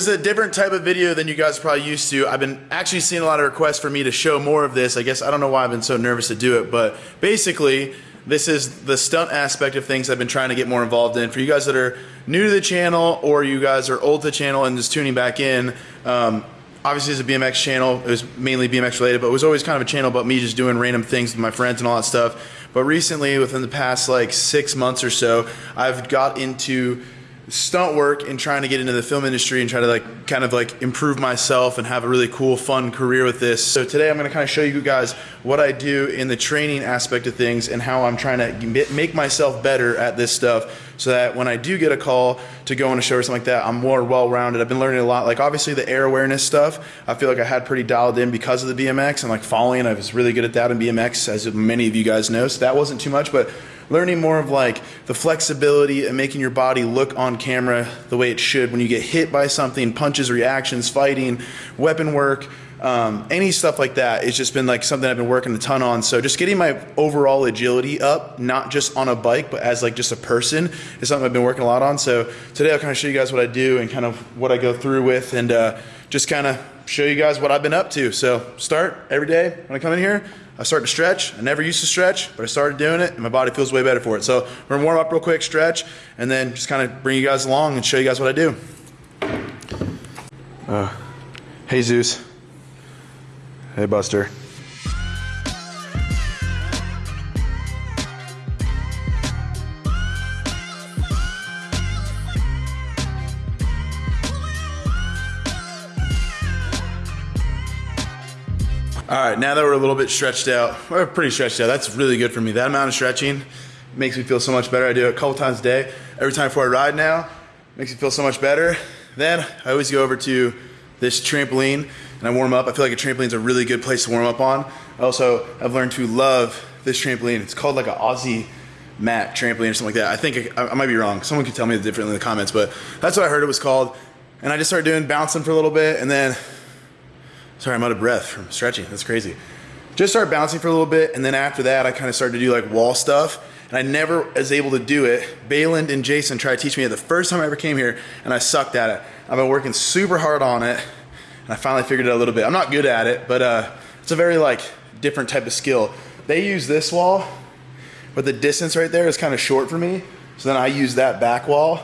This is a different type of video than you guys are probably used to. I've been actually seeing a lot of requests for me to show more of this. I guess I don't know why I've been so nervous to do it, but basically, this is the stunt aspect of things I've been trying to get more involved in. For you guys that are new to the channel or you guys are old to the channel and just tuning back in, um, obviously it's a BMX channel. It was mainly BMX related, but it was always kind of a channel about me just doing random things with my friends and all that stuff. But recently, within the past like six months or so, I've got into stunt work and trying to get into the film industry and try to like kind of like improve myself and have a really cool fun career with this. So today i'm going to kind of show you guys what i do in the training aspect of things and how i'm trying to make myself better at this stuff so that when i do get a call to go on a show or something like that i'm more well-rounded. I've been learning a lot. Like obviously the air awareness stuff i feel like i had pretty dialed in because of the bmx and like falling i was really good at that in bmx as many of you guys know. So that wasn't too much but learning more of like the flexibility and making your body look on camera the way it should when you get hit by something, punches, reactions, fighting, weapon work, um, any stuff like that. It's just been like something I've been working a ton on. So just getting my overall agility up, not just on a bike, but as like just a person is something I've been working a lot on. So today I'll kind of show you guys what I do and kind of what I go through with and uh, just kind of show you guys what I've been up to. So start every day when I come in here, I start to stretch. I never used to stretch, but I started doing it and my body feels way better for it. So we're gonna warm up real quick, stretch, and then just kind of bring you guys along and show you guys what I do. Uh, hey Zeus. Hey Buster. Right, now that we're a little bit stretched out, we're pretty stretched out. That's really good for me. That amount of stretching makes me feel so much better. I do it a couple times a day. Every time before I ride now, makes me feel so much better. Then I always go over to this trampoline and I warm up. I feel like a trampoline is a really good place to warm up on. Also, I've learned to love this trampoline. It's called like an Aussie mat trampoline or something like that. I think I, I might be wrong. Someone could tell me differently in the comments, but that's what I heard it was called. And I just started doing bouncing for a little bit and then Sorry, I'm out of breath from stretching. That's crazy. Just started bouncing for a little bit, and then after that, I kind of started to do like wall stuff, and I never was able to do it. Bayland and Jason tried to teach me it the first time I ever came here, and I sucked at it. I've been working super hard on it, and I finally figured it out a little bit. I'm not good at it, but uh, it's a very like different type of skill. They use this wall, but the distance right there is kind of short for me, so then I use that back wall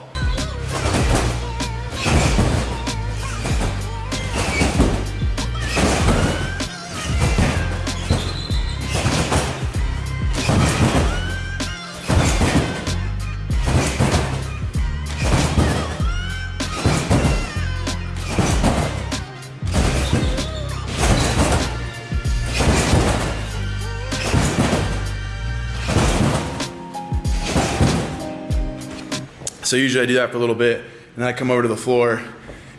So usually I do that for a little bit and then I come over to the floor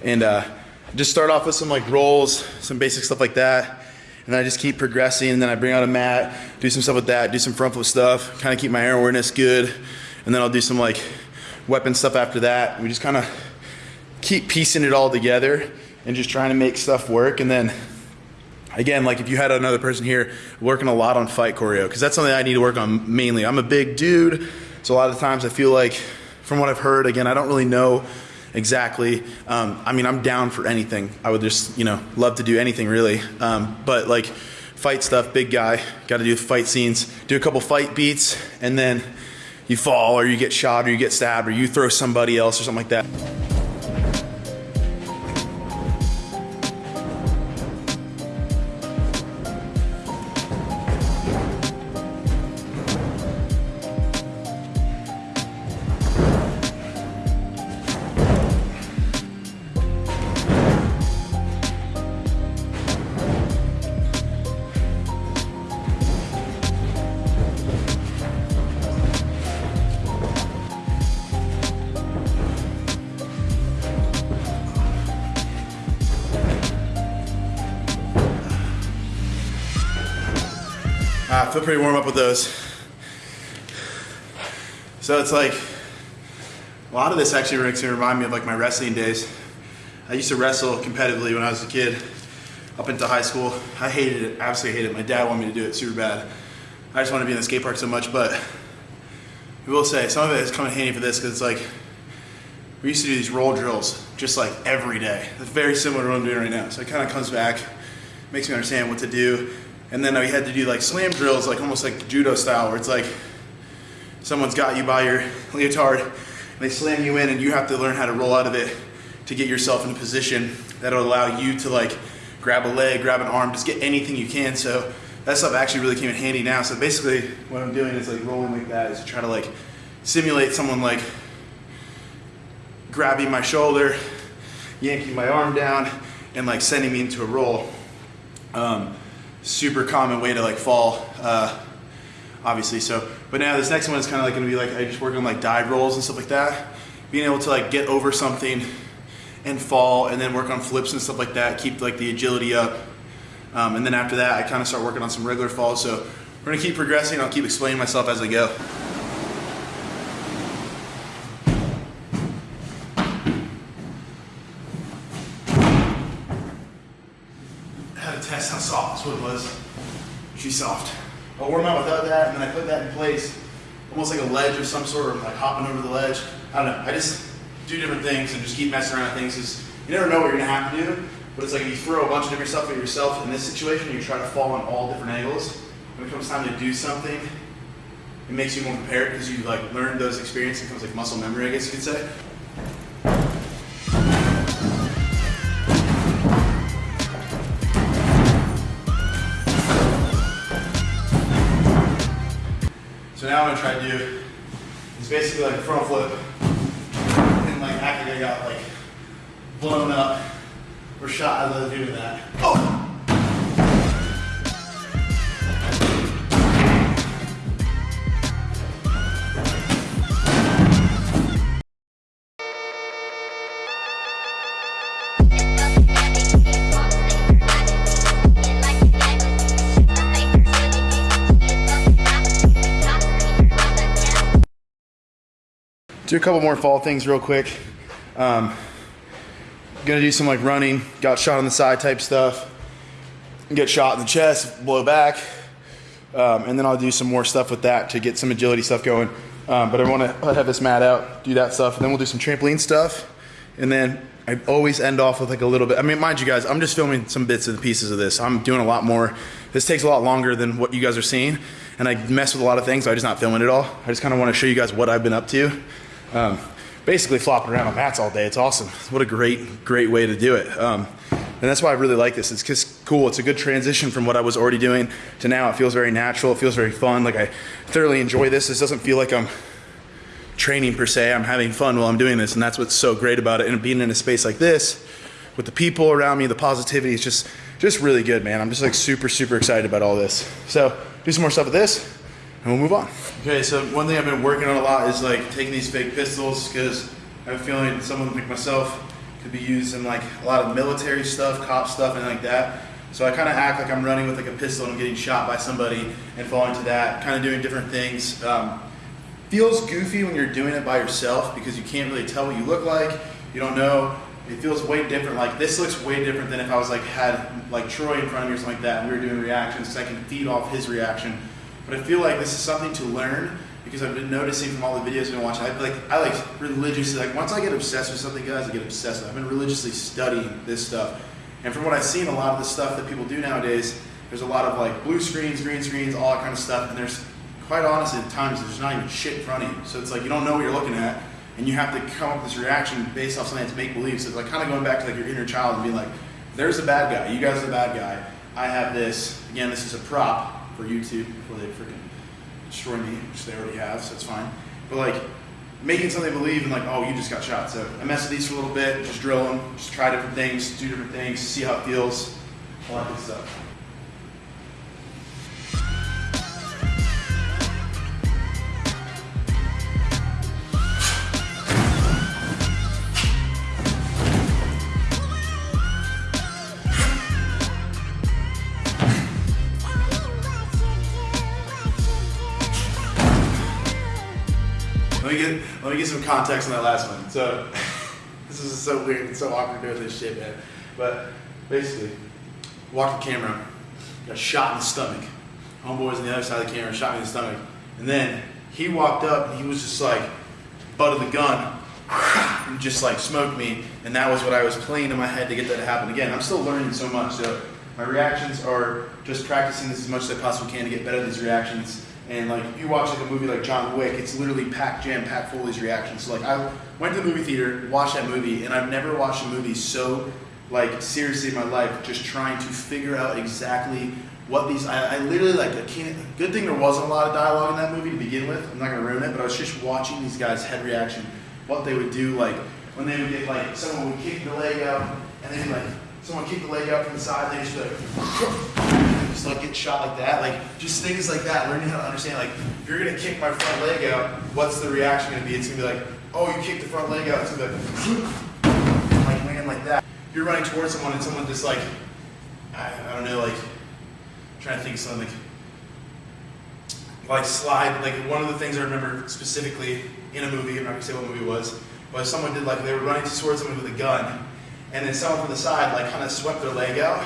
and uh, just start off with some like rolls, some basic stuff like that. And then I just keep progressing and then I bring out a mat, do some stuff with that, do some front flip stuff, kind of keep my air awareness good. And then I'll do some like weapon stuff after that. We just kind of keep piecing it all together and just trying to make stuff work. And then again, like if you had another person here working a lot on fight choreo, because that's something I need to work on mainly. I'm a big dude, so a lot of times I feel like from what I've heard, again, I don't really know exactly. Um, I mean, I'm down for anything. I would just, you know, love to do anything really. Um, but like fight stuff, big guy, got to do fight scenes, do a couple fight beats, and then you fall or you get shot or you get stabbed or you throw somebody else or something like that. I feel pretty warm up with those. So it's like, a lot of this actually makes me remind me of like my wrestling days. I used to wrestle competitively when I was a kid, up into high school. I hated it, absolutely hated it. My dad wanted me to do it super bad. I just wanted to be in the skate park so much, but I will say, some of it is coming handy for this because it's like, we used to do these roll drills just like every day. It's very similar to what I'm doing right now. So it kind of comes back, makes me understand what to do. And then we had to do like slam drills, like almost like judo style, where it's like someone's got you by your leotard and they slam you in and you have to learn how to roll out of it to get yourself in a position that'll allow you to like grab a leg, grab an arm, just get anything you can. So that stuff actually really came in handy now. So basically what I'm doing is like rolling like that is to try to like simulate someone like grabbing my shoulder, yanking my arm down, and like sending me into a roll. Um, super common way to like fall, uh, obviously. So, but now this next one is kind of like gonna be like I just work on like dive rolls and stuff like that. Being able to like get over something and fall, and then work on flips and stuff like that. Keep like the agility up. Um, and then after that, I kind of start working on some regular falls. So we're gonna keep progressing. I'll keep explaining myself as I go. had to test how soft this wood was. She's soft. I'll warm out without that, and then I put that in place, almost like a ledge of some sort, or like hopping over the ledge. I don't know. I just do different things and just keep messing around with things. Cause you never know what you're gonna have to do. But it's like if you throw a bunch of different stuff at yourself in this situation, you try to fall on all different angles. When it comes time to do something, it makes you more prepared because you like learned those experiences. It becomes like muscle memory, I guess you could say. So now I'm gonna try to do is basically like a front flip and like act like I got like blown up or shot I was doing that. Oh! Do a couple more fall things real quick. Um, gonna do some like running, got shot on the side type stuff, get shot in the chest, blow back, um, and then I'll do some more stuff with that to get some agility stuff going. Um, but I want to have this mat out, do that stuff, and then we'll do some trampoline stuff, and then I always end off with like a little bit. I mean, mind you guys, I'm just filming some bits and pieces of this. I'm doing a lot more. This takes a lot longer than what you guys are seeing, and I mess with a lot of things. So I'm just not filming it all. I just kind of want to show you guys what I've been up to. Um, basically flopping around on mats all day. It's awesome. What a great, great way to do it. Um, and that's why I really like this. It's just cool. It's a good transition from what I was already doing to now. It feels very natural. It feels very fun. Like I thoroughly enjoy this. This doesn't feel like I'm training per se. I'm having fun while I'm doing this. And that's what's so great about it. And being in a space like this with the people around me, the positivity is just, just really good, man. I'm just like super, super excited about all this. So do some more stuff with this and we'll move on. Okay, so one thing I've been working on a lot is like taking these fake pistols because I have a feeling someone like myself could be used in like a lot of military stuff, cop stuff, and like that. So I kind of act like I'm running with like a pistol and I'm getting shot by somebody and falling to that, kind of doing different things. Um, feels goofy when you're doing it by yourself because you can't really tell what you look like. You don't know. It feels way different. Like this looks way different than if I was like had like Troy in front of me or something like that and we were doing reactions because I can feed off his reaction but I feel like this is something to learn because I've been noticing from all the videos I've been watching. I like I like religiously like once I get obsessed with something, guys, I get obsessed. With I've been religiously studying this stuff, and from what I've seen, a lot of the stuff that people do nowadays, there's a lot of like blue screens, green screens, all that kind of stuff, and there's quite honestly at times there's not even shit in front of you. So it's like you don't know what you're looking at, and you have to come up with this reaction based off something that's make believe. So it's like kind of going back to like your inner child and being like, there's a bad guy. You guys are the bad guy. I have this. Again, this is a prop for YouTube before they freaking destroy me, which they already have, so it's fine. But like making something believe in like, oh, you just got shot. So I mess with these for a little bit, just drill them, just try different things, do different things, see how it feels, all that good stuff. Let me get let me get some context on that last one. So this is so weird. It's so awkward doing this shit, man. But basically, walked the camera, got shot in the stomach. Homeboy's on the other side of the camera, shot me in the stomach. And then he walked up and he was just like, butt of the gun. and just like smoked me. And that was what I was playing in my head to get that to happen again. I'm still learning so much. So my reactions are just practicing this as much as I possibly can to get better at these reactions. And like if you watch like a movie like John Wick, it's literally packed jam packed full of these reactions. So like I went to the movie theater, watched that movie, and I've never watched a movie so like seriously in my life, just trying to figure out exactly what these. I, I literally like I can't. Good thing there wasn't a lot of dialogue in that movie to begin with. I'm not gonna ruin it, but I was just watching these guys' head reaction, what they would do like when they would get like someone would kick the leg out, and then like someone kick the leg out from the side, they just be like. Just like get shot like that, like just things like that. Learning how to understand, like if you're gonna kick my front leg out, what's the reaction gonna be? It's gonna be like, oh, you kicked the front leg out. It's gonna be like, like land like that. If you're running towards someone and someone just like, I, I don't know, like trying to think of something like, like slide. Like one of the things I remember specifically in a movie, I'm not gonna say what movie it was, but someone did like they were running towards someone with a gun, and then someone from the side like kind of swept their leg out.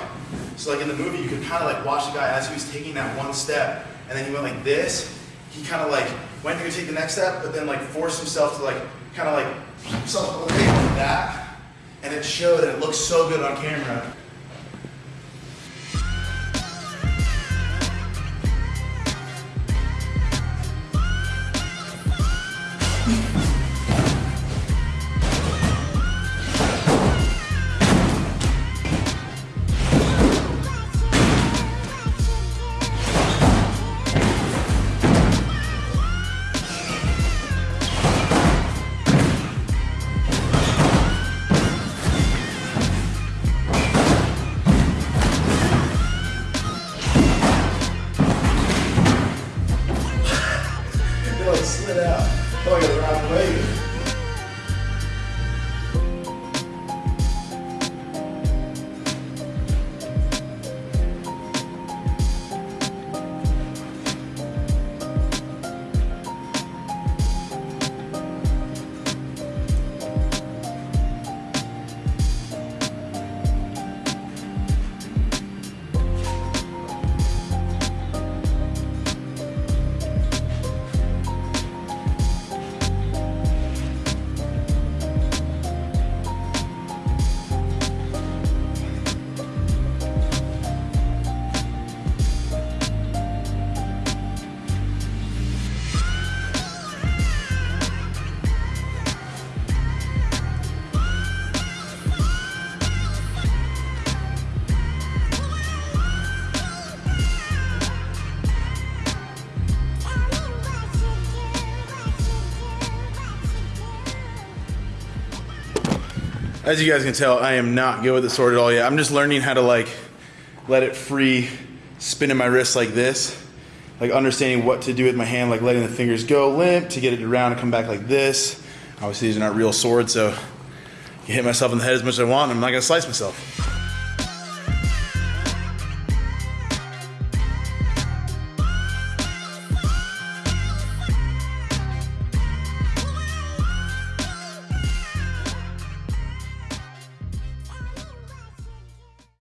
So like in the movie, you could kind of like watch the guy as he was taking that one step, and then he went like this. He kind of like went to take the next step, but then like forced himself to like kind of like himself away like that, and it showed. And it looked so good on camera. As you guys can tell, I am not good with the sword at all yet. I'm just learning how to like let it free spin in my wrist like this. Like understanding what to do with my hand, like letting the fingers go limp to get it around and come back like this. Obviously these are not real swords, so I hit myself in the head as much as I want I'm not gonna slice myself.